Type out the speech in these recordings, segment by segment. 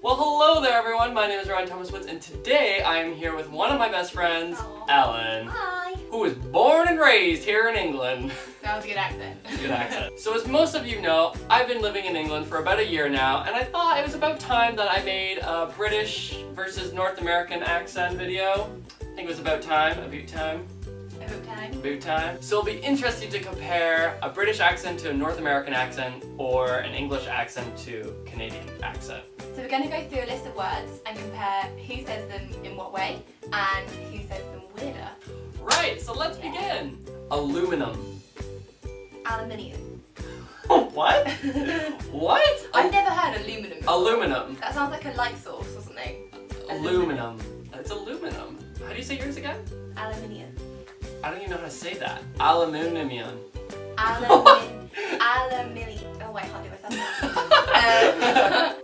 Well, hello there everyone. My name is Ryan Thomas Woods and today I am here with one of my best friends. Ellen, Hi. who was born and raised here in England. That was a good accent. Good accent. So as most of you know, I've been living in England for about a year now and I thought it was about time that I made a British versus North American accent video. I think it was about time, about time. About time. About time. So it'll be interesting to compare a British accent to a North American accent or an English accent to Canadian accent. So we're going to go through a list of words and compare who says them in what way and who says them weirder. Right, so let's Yeah. begin. Aluminum. Aluminium. what? What? I've never heard aluminum. before. Aluminum. That sounds like a light source or something. Aluminum. It's aluminum. How do you say yours again? Aluminium. I don't even know how to say that. Aluminium. Aluminium. Aluminium. Oh wait, I can't do myself. um.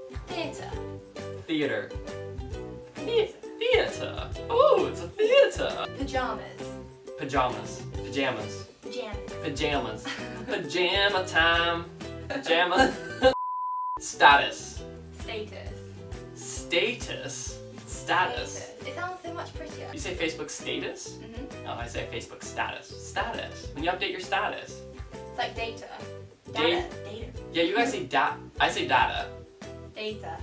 Theater. The- Theater. Oh, it's a theater. Pajamas. Pajamas. Pajamas. Pajamas. Pajamas. Pajama time. Pajama. Status. Status. Status. Status. It sounds so much prettier. You say Facebook status? Mm hmm No, I say Facebook status. Status. When you update your status. It's like data. Data. Data. Data. Yeah, you guys say da- I say data. Data.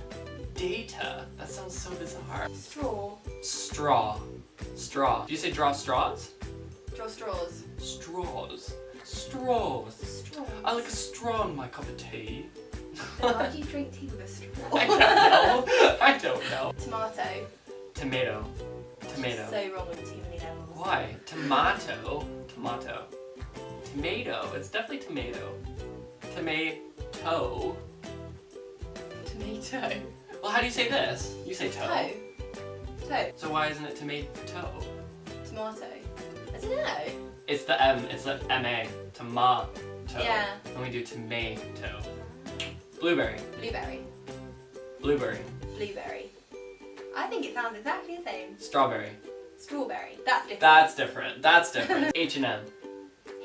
Data. That sounds so bizarre. Straw. Straw. Straw. Do you say draw straws? Draw straws. Straws. Straws. Straw. I like a straw in my cup of tea. Why do you drink tea with a straw? I don't know. I don't know. Tomato. Tomato. Tomato. So wrong with too many levels. Why? Tomato. Tomato. Tomato. It's definitely tomato. Tomato. Tomato. Well, how do you say this? You say toe. Toe. Toe. So why isn't it tomato? Tomato. I don't know. It's the M. It's the M-A. Tomato. Yeah. And we do tomato. Blueberry. Blueberry. Blueberry. Blueberry. I think it sounds exactly the same. Strawberry. Strawberry. That's different. That's different. That's different. H and M.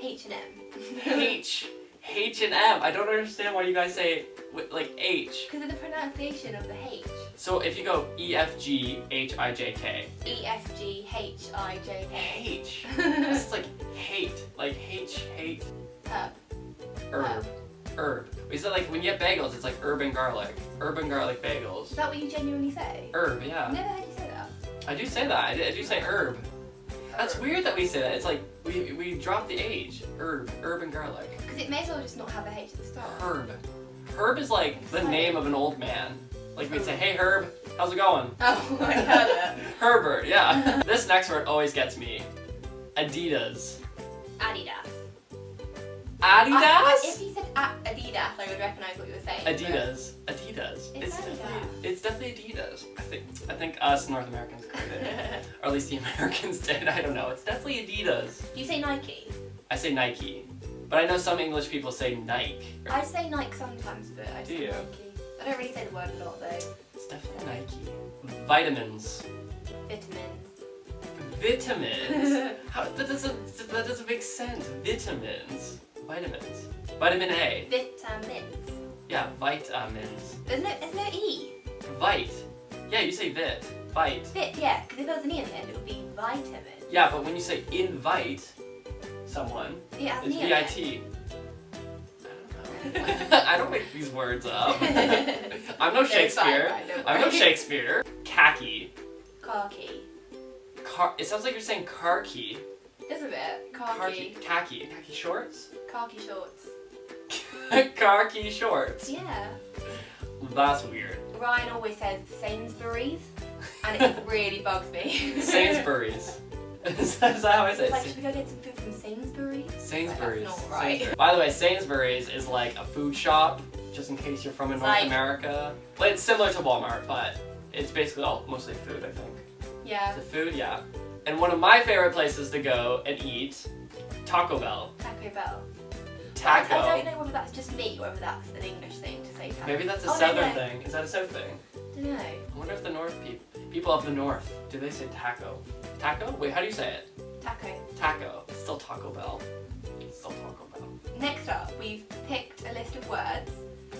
H and M. H. H and M. I don't understand why you guys say wi- like H. Because of the pronunciation of the H. So if you go E F G H I J K. E F G H I J K. H. It's like hate. Like H hate Herb. herb. Herb. Is it like when you get bagels? It's like urban garlic. Urban garlic bagels. Is that what you genuinely say? Herb. Yeah. never heard you say that. I do say that. I do, I do say herb. That's weird that we say that. It's like we we drop the H. Herb. Urban garlic. Because it may as well just not have the H at the start. Herb. Herb is like the name of an old man. Like we'd say, hey Herb, how's it going? Oh, I heard it. Herbert, yeah. this next word always gets me. Adidas. Adidas. I- Adidas? Ah, if you said a- Adidas, I would recognise what you were saying. but- Adidas. Adidas. It's definitely Adidas. it's definitely Adidas. I think I think us North Americans called it. or at least the Americans did. I don't know. It's definitely Adidas. Do you say Nike? I say Nike. But I know some English people say Nike. I say Nike sometimes, but I Do say you? Nike. I don't really say the word a lot though. It's definitely Nike. Vitamins. Vitamins. Vitamins. How that doesn't that doesn't make sense. Vitamins. Vitamins. Vitamin A. Vitamins. Yeah, vitamins. There's no, there's no E. Vite. Yeah, you say vit. Vite. Vit, yeah, because if there was an E in the end, it would be vitamin. Yeah, but when you say invite someone, Yeah, it's E. V-I-T. I don't know. I don't make these words up. I'm no it's fine, Shakespeare. fine, I'm no. Shakespeare. Khaki. Khaki. Car. It sounds like you're saying car key. Just a bit. Khaki. Khaki. Khaki. Khaki shorts. Khaki shorts. key shorts. Yeah. That's weird. Ryan always says Sainsbury's, and it really bugs me. Sainsbury's. Is, that, how I say It's it? like, should we go get some food from Sainsbury's? Sainsbury's. Like, right. Sainsbury's. By the way, Sainsbury's is like a food shop, just in case you're from in North like- America. Well, it's similar to Walmart, but it's basically all mostly food, I think. Yeah. The food, yeah. And one of my favorite places to go and eat, Taco Bell. Taco Bell. Taco. I, I don't know whether that's just me or whether that's an English thing to say taco. Maybe that's a Oh, southern no. thing. Is that a south thing? don't. I wonder if the north people, people of the north, do they say taco? Taco? Wait, how do you say it? Taco. Taco. It's still Taco Bell. It's still Taco Bell. next up, we've picked a list of words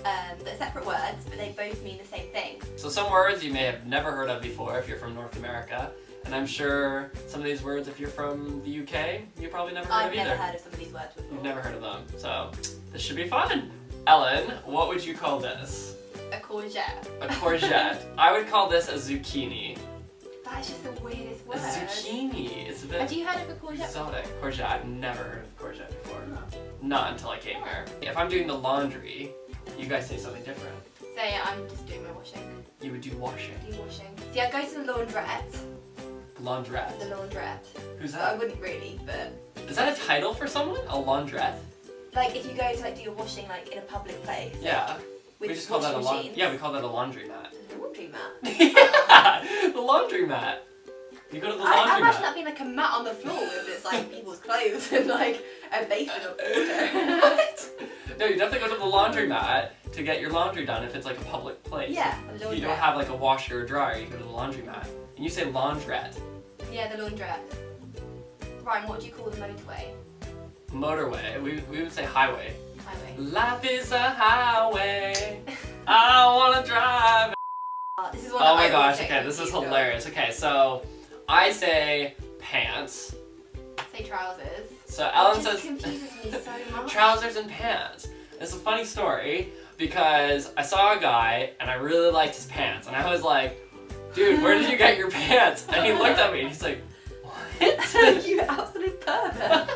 um, that are separate words, but they both mean the same thing. So some words you may have never heard of before if you're from North America. And I'm sure some of these words, if you're from the UK, you probably never heard I've of never either. heard of some of these words before. You've never heard of them. So this should be fun. Ellen, what would you call this? A courgette. A courgette. I would call this a zucchini. That is just the weirdest word. A zucchini. It's a bit Have you heard of a courgette? exotic. Courgette. I've never heard of courgette before. Oh. Not until I came here. If I'm doing the laundry, you guys say something different. So yeah, I'm just doing my washing. You would do washing. Do washing. See, I go to the laundrette. Laundrette. The laundrette. Who's But I wouldn't really, but Is that a title for someone? A laundrette? like if you go to like do your washing like in a public place. Yeah. With we just call that a washing laun- machines. Yeah, we call that a laundromat. A laundry mat. yeah, the laundromat. You go to the I, I imagine that being like a mat on the floor with just like people's clothes and like a basin of water. No, you definitely go to the laundromat to get your laundry done if it's like a public place. yeah, a If you don't have like a washer or dryer, you go to the laundromat. And you say laundrette. Yeah, the laundrette. Ryan, what do you call the motorway? Motorway. We, we would say highway. Highway. Life is a highway. I wanna drive. Uh, this is one Oh my I gosh, okay, this is hilarious. Okay, so I say pants. Say trousers. So Ellen says confuses me so much. trousers and pants. It's a funny story because I saw a guy and I really liked his pants and I was like, dude, where did you get your pants? And he looked at me and he's like, what? you absolute pervert.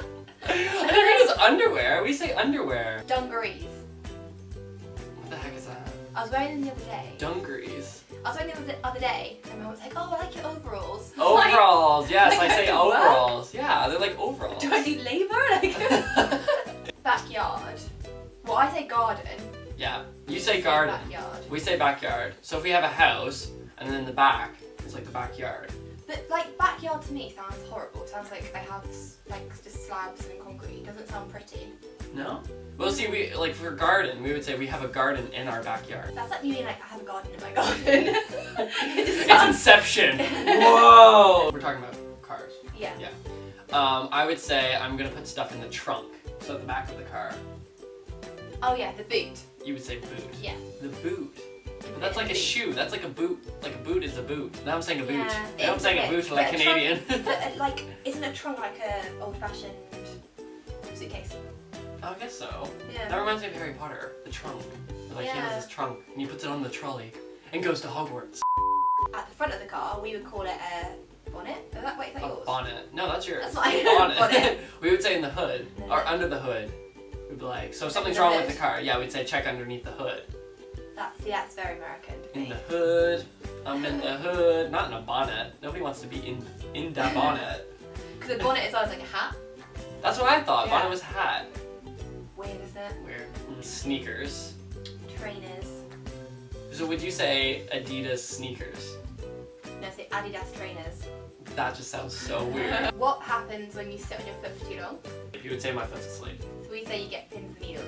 I never heard his underwear. We say underwear. Dungarees. What the heck is that? I was wearing them the other day. Dungarees. I was wearing them the other day, and my mum was like, "Oh, I like your overalls." Like, Overalls. Yes, like I I say can work? overalls. Yeah, they're like overalls. do I do labour? Like backyard. Well, I say garden. yeah, you say garden. Backyard. We say backyard. So if we have a house and then the back is like the backyard. But like backyard to me sounds horrible. It sounds like I have like just slabs and concrete. It doesn't sound pretty. No? Well, see, we like for garden, we would say we have a garden in our backyard. That's like me being like I have a garden in my garden. it It's. Inception. Whoa. We're talking about cars. Yeah. Yeah. Um, I would say I'm gonna put stuff in the trunk, so at the back of the car. Oh yeah, the boot. You would say boot. Yeah. The boot. That's like a shoe. That's like a boot. Like a boot is a boot. Now I'm saying a boot. Yeah, now I'm saying a boot like a trunk- Canadian. But uh, like, isn't a trunk like a old-fashioned suitcase? I guess so. Yeah. That reminds me of Harry Potter. The trunk. Like he has his trunk and he puts it on the trolley and goes to Hogwarts. At the front of the car, we would call it a bonnet. Is that, wait, is that A yours? bonnet. No, that's yours. That's mine. bonnet. Bonnet. we would say in the hood or under the hood. We'd be like, so if something's wrong hood. with the car. Yeah, we'd say check underneath the hood. That's, yeah, that's very American. to In the hood. I'm in the hood. Not in a bonnet. Nobody wants to be in in the bonnet. Because a bonnet is always like a hat. That's what I thought. Yeah. Bonnet was a hat. Weird, isn't it? Weird. Mm, Sneakers. Trainers. So would you say Adidas sneakers? No, say Adidas trainers. That just sounds so weird. what happens when you sit on your foot for too long? you would say my foot's asleep. So we say you get pins and needles.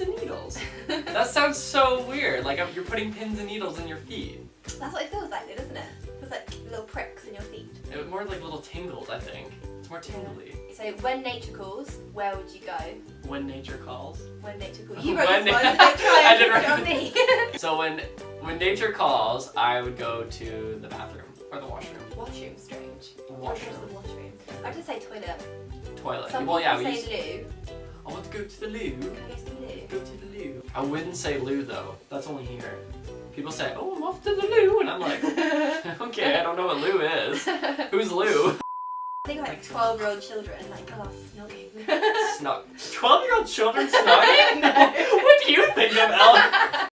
Pins and needles. That sounds so weird. Like um, you're putting pins and needles in your feet. That's what it feels like, though, doesn't it? It's like little pricks in your feet. It was more like little tingles, I think. It's more tingly. So when nature calls, where would you go? When nature calls. When nature calls. You wrote When this one. I did to put it write on me. So when when nature calls, I would go to the bathroom or the washroom. washroom, strange. Washroom. The washroom. I just say toilet. Toilet. Some well, yeah, we people used, say loo. I want to go to the loo. I go to the loo? Go to the loo. I wouldn't say loo though. That's only here. People say, "Oh, I'm off to the loo," and I'm like, "Okay, I don't know what loo is. Who's Lou?" I think like 12 year old children, like, oh, snogging. Snug. Twelve-year-old children snugging? No. what do you think of Ellen?